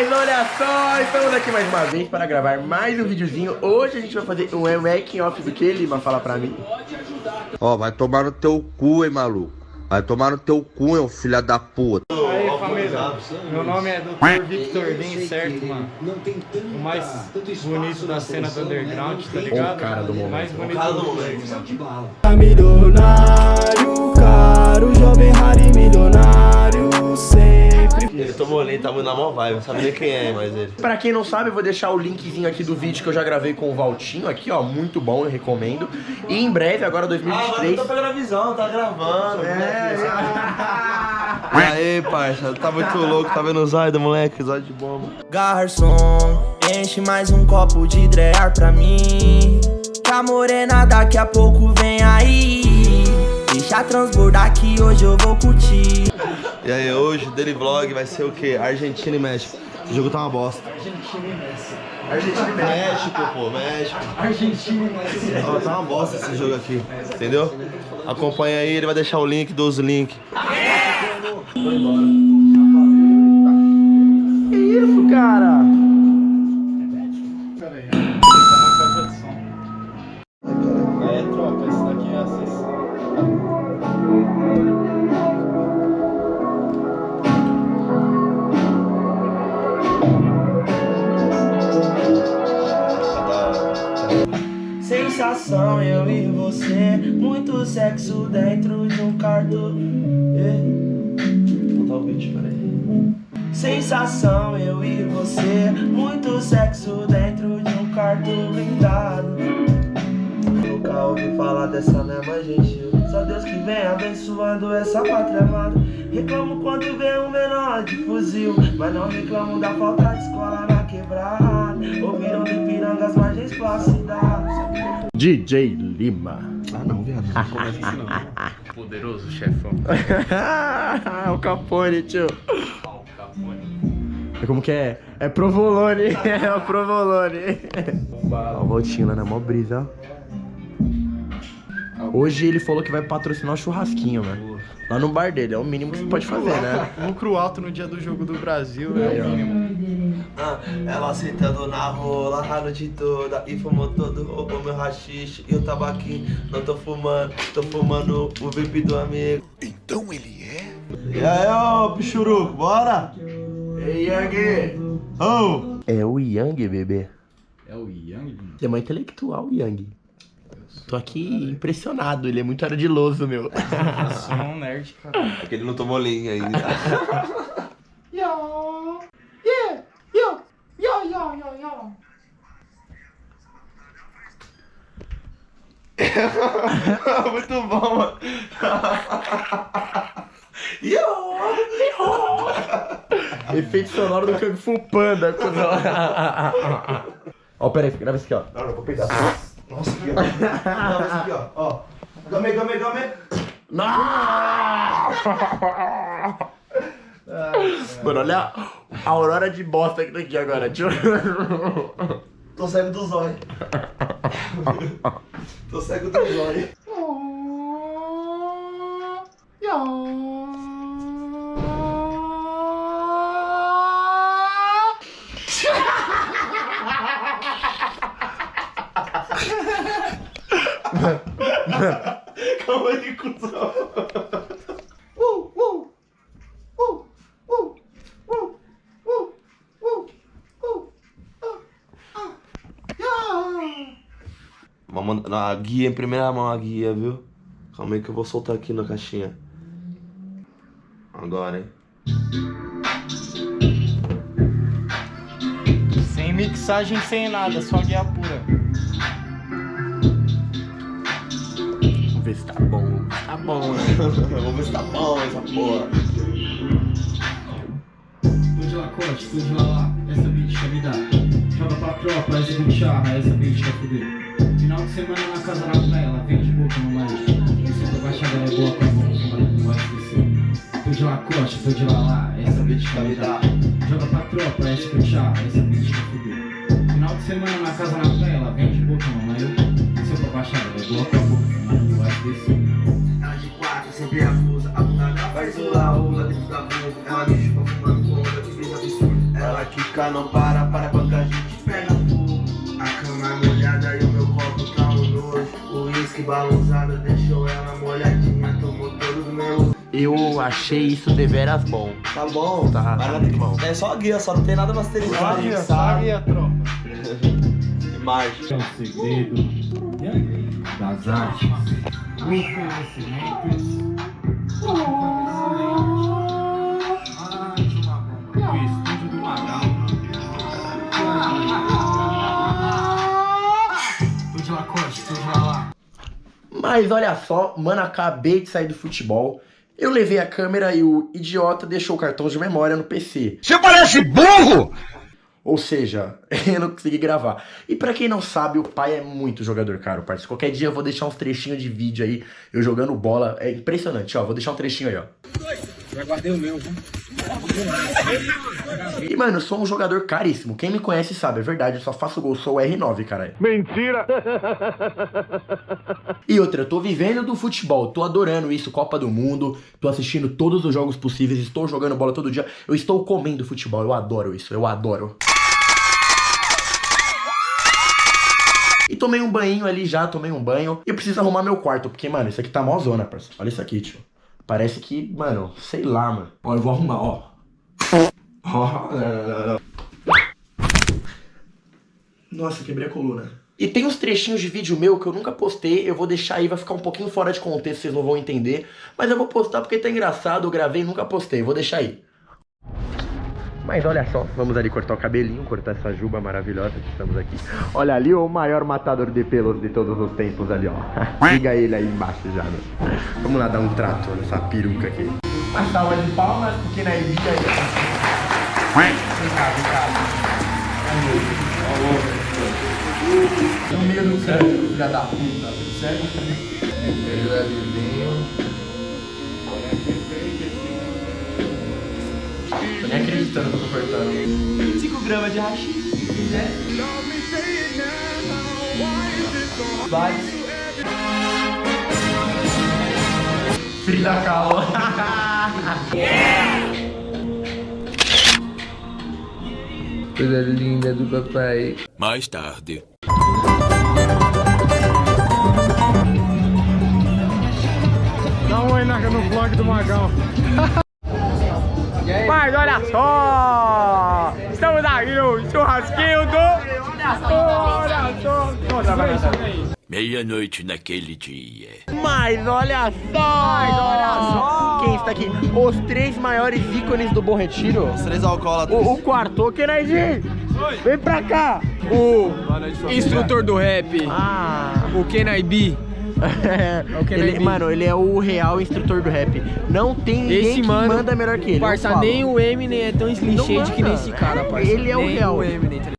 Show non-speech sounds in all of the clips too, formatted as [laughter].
Mas olha só, estamos aqui mais uma vez para gravar mais um videozinho. Hoje a gente vai fazer um making off do que, Lima? Fala pra mim. Ó, vai tomar no teu cu, hein, maluco. Vai tomar no teu cu, hein, filha da puta. Aí, família, meu nome é Dr. Victor Lin, certo, mano? O mais bonito da cena do underground, tá ligado? O cara do momento. mais bonito do mano. Milionário, caro, jovem raro e milionário sempre. Ele tomou leite, tá muito na mó vibe, não sabe nem quem é mais ele. Pra quem não sabe, eu vou deixar o linkzinho aqui do vídeo que eu já gravei com o Valtinho aqui, ó, muito bom, eu recomendo. E em breve, agora Ah, mas 2023... não tá pegando a visão, tá gravando. É, [laughs] E aí, parça, tá muito louco, tá vendo os do moleque, os de bomba. Garçom, enche mais um copo de drear pra mim. Que a morena daqui a pouco vem aí. Deixa transbordar que hoje eu vou curtir. E aí, hoje o Daily Vlog vai ser o quê? Argentina e México. Esse jogo tá uma bosta. Argentina e México. México, pô, México. Argentina e México. Tá uma bosta esse jogo aqui, entendeu? Acompanha aí, ele vai deixar o link dos links. Que sexo dentro de um quarto. Vou botar o beat, peraí. Sensação, eu e você. Muito sexo dentro de um quarto blindado. Nunca ouvi falar dessa mesma gente. Só Deus que vem abençoando essa pátria amada. Reclamo quando vê um menor de fuzil. Mas não reclamo da falta de escola na quebrada. Ouviram de piranga as margens placidas. DJ Lima. Ah, não, viado. [laughs] Poderoso chefão. [laughs] o Capone, tio. É como que é? É provolone. [laughs] É o provolone. Ó, o lá na mó brisa, ó. Hoje ele falou que vai patrocinar o churrasquinho, mano. Lá no bar dele, é o mínimo que você pode fazer, né? Lucro alto no dia do jogo do Brasil é o mínimo. Ah, ela sentando na rola a noite toda e fumou todo o, meu rachixe e o tabaquinho. Não tô fumando, tô fumando o vape do amigo. Então ele é? E aí, ô pichuruco, bora? Ei, Yang! Ô! É o Yang, bebê. É o Yang? Ele é muito intelectual, o Yang. Tô aqui impressionado, ele é muito ardiloso, meu. Eu sou um nerd, cara. É que ele não tomou linha ainda. [laughs] [laughs] Muito bom, mano. [laughs] Efeito sonoro do Kung Fu Panda. [laughs] Ó, pera aí, grava isso aqui, ó. Não, não, vou pegar. Nossa, aqui, ó. Não, esse aqui, ó. Ó. Game, game, game. Mano, olha a aurora de bosta que tá aqui agora, tio. Tô cego do zóio. とっさくとも終わりやーんかわいいこ Na guia em primeira mão a guia, viu? Calma aí que eu vou soltar aqui na caixinha. Agora, hein? Sem mixagem, sem nada, só guia pura. Vamos ver se tá bom. Tá bom, né? [laughs] Vamos ver se tá bom essa porra. Tô de lacoste, tô de lalá, essa bitch quer me dar. Joga pra tropa, essa bicharra, essa bitch quer fuder. Final de semana na casa da praia, vem de boca no mais. Esse pra baixada ela é boa com a boca, mas não vai esquecer. Tô de lacoste, tô de lalá, essa bitch dar. Joga pra tropa, bicharra, essa bitch fuder. Final de semana na casa da praia, vem de boca no mais. Esse pra baixada ela é boa com a boca, mas não vai esquecer. Ela de quatro sempre acusa, a bunda faz o laúda dentro da bunda. Ela me chupa fumando conta, que brisa absurda. Ela que música não para, Eu achei isso deveras bom. Tá bom? Tá, Mas tá. É só a guia, só não tem nada masterizado. Sabia, sabe? sabia, tropa. [laughs] Imagem. É o segredo das artes, os conhecimentos, o lá. Mas olha só, mano, acabei de sair do futebol. Eu levei a câmera e o idiota deixou o cartão de memória no PC. Você parece burro! Ou seja, [laughs] eu não consegui gravar. E pra quem não sabe, o pai é muito jogador, cara, parceiro. Qualquer dia eu vou deixar uns trechinhos de vídeo aí, eu jogando bola. É impressionante, ó. Vou deixar um trechinho aí, ó. Já guardei o meu, viu? E, mano, eu sou um jogador caríssimo. Quem me conhece sabe, é verdade. Eu só faço gol, sou o R9, caralho. Mentira! E outra, eu tô vivendo do futebol, tô adorando isso, Copa do Mundo, tô assistindo todos os jogos possíveis, estou jogando bola todo dia, eu estou comendo futebol, eu adoro isso, eu adoro. E tomei um banho ali já, tomei um banho, e eu preciso arrumar meu quarto, porque, mano, isso aqui tá mó zona, parceiro. Olha isso aqui, tio. Parece que, mano, sei lá, mano. Ó, eu vou arrumar, ó. Ó, não, não, não, não. Nossa, quebrei a coluna. E tem uns trechinhos de vídeo meu que eu nunca postei, eu vou deixar aí, vai ficar um pouquinho fora de contexto, vocês não vão entender. Mas eu vou postar porque tá engraçado, eu gravei e nunca postei, vou deixar aí. Mas olha só, vamos ali cortar o cabelinho, cortar essa juba maravilhosa que estamos aqui. Olha ali o maior matador de pelos de todos os tempos ali, ó. [laughs] Liga ele aí embaixo já, né? Vamos lá dar um trato nessa peruca aqui. Uma salva de palmas, porque na Ibiza aí... Vem cá, vem cá. No meio do céu, filha da puta, sério? Ele é. Tô nem acreditando que eu tô cortando. 5 gramas de hashi, né? Vai. Frida Kahlo. [laughs] Coisa linda do papai. Mais tarde. Dá um oi no vlog do Magão. [laughs] Mas olha só! Estamos aqui no churrasquinho do... Olha só! Meia-noite naquele dia. Mas olha só! Mas olha só! Quem está aqui? Os três maiores ícones do Bom Retiro. Três alcoólatras. O, o quarto, o Kenaizinho! Vem pra cá! O instrutor do rap, Ah! o Kenai B. [laughs] Kenai ele, mano, ele é o real instrutor do rap. Não tem ninguém Esse que mano, manda melhor que ele. Parça, nem o Eminem é tão slinchade que manda. nesse cara, É, parça. ele é o Nem real. o Eminem, tá?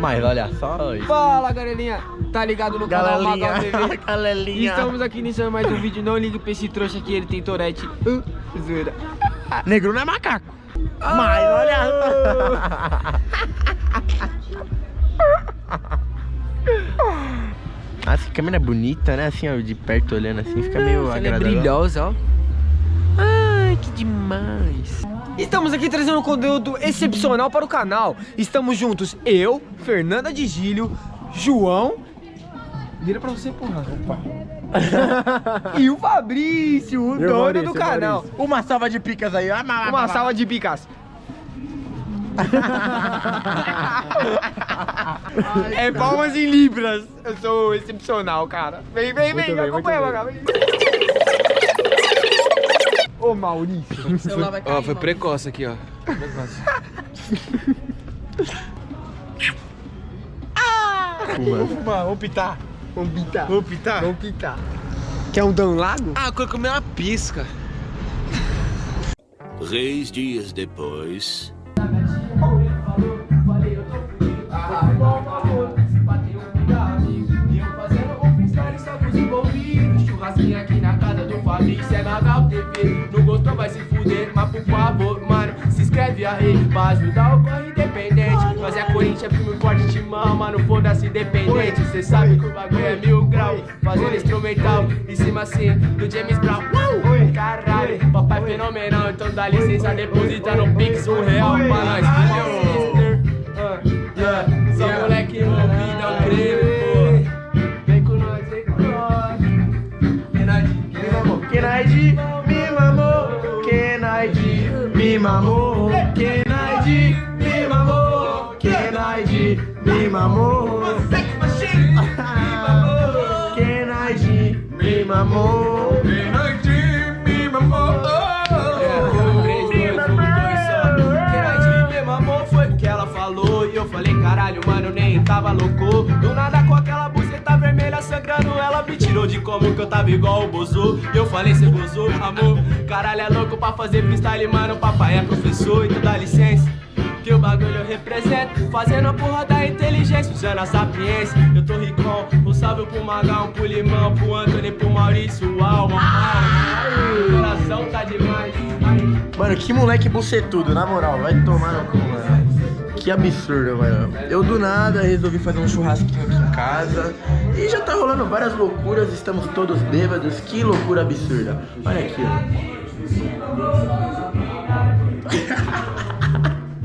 Mas olha só. Fala, galelinha. Tá ligado no canal Galelinha. Magal TV? [laughs] Galelinha. Estamos aqui iniciando mais um vídeo. Não ligue pra esse trouxa aqui, ele tem torete. Uh, zoeira. Negro não é macaco. Mas olha. [laughs] Essa câmera é bonita, né? Assim, ó, de perto olhando assim, fica meio Ela é agradável. brilhosa, ó. Ai, que demais. Estamos aqui trazendo um conteúdo excepcional para o canal. Estamos juntos, eu, Fernanda de Gílio, João. Vira pra você, porra. [laughs] e o Fabrício, o dono do canal. Maurício. Uma salva de picas aí. Ah, Uma salva de picas. É palmas em libras. Eu sou excepcional, cara. Vem, vem, vem, bem, acompanha, Magal. Ô, Maurício. Ó, foi precoce aqui, ó. Uma. Vamos pitar. Vamos pitar. Vamos pitar? Vamos pitar. Quer um Dan Lago? Ah, eu comer uma pisca. Três dias depois. TV Não gostou vai se fuder, mas por favor, mano Se inscreve aí pra ajudar o corre independente. Nós é Corinthians, primo forte, te mama, não foda-se independente Cê sabe que o bagulho é mil grau Fazendo instrumental em cima assim do James Brown. Uh, Caralho, papai fenomenal Então dá licença, deposita no Pix um real pra nós Kenaidi me mamou, Kenaidi me mamou, Kenaidi me mamou, Kenaidi me mamou, Kenaidi me mamou. eu falei, caralho, mano, nem tava louco. Do nada Ela me tirou de como que eu tava igual o Bozo. Eu falei, cê gozou, amor Caralho, é louco pra fazer freestyle, mano Papai é professor, então dá licença que o bagulho eu represento Fazendo a porra da inteligência, usando a sapiência. Eu tô ricão, um salve pro Magão, pro Limão Pro Anthony, pro Maurício, Alma O coração tá demais Mano, que moleque bucetudo, na moral, vai tomar no cu, mano. Que absurdo, mano. Eu do nada resolvi fazer um churrasquinho aqui casa e já tá rolando várias loucuras, estamos todos bêbados, que loucura absurda. Olha aqui, ó.